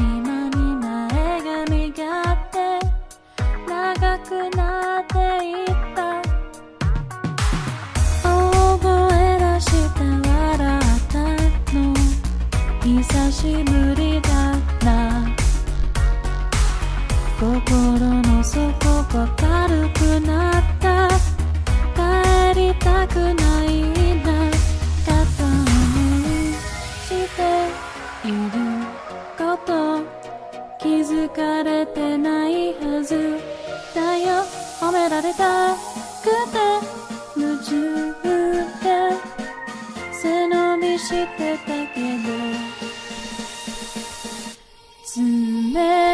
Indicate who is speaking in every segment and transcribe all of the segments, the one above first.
Speaker 1: 今に前みがって長くなっていった。覚え出して笑ったの。久しぶりだっな。心の底が軽くなった。帰りたくない。されたくて夢中で背伸びしてたけど冷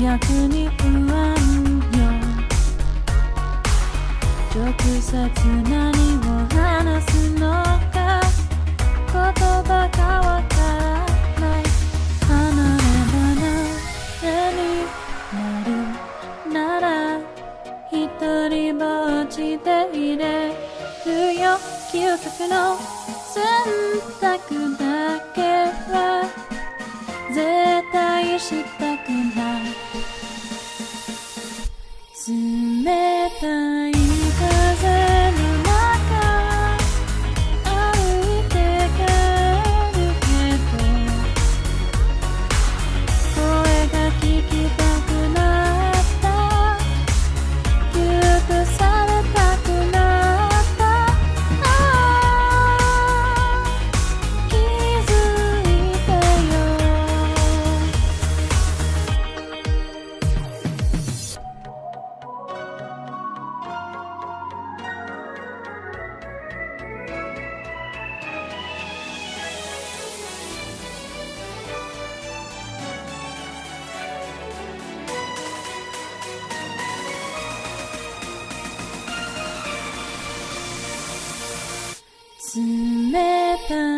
Speaker 1: 逆に不安よ。直接何を話すのか。言葉がわからない。離れ離れになる。なら一人ぼっちでいれ。るよ嗅覚の選択だけは。絶対したくない。冷たい America.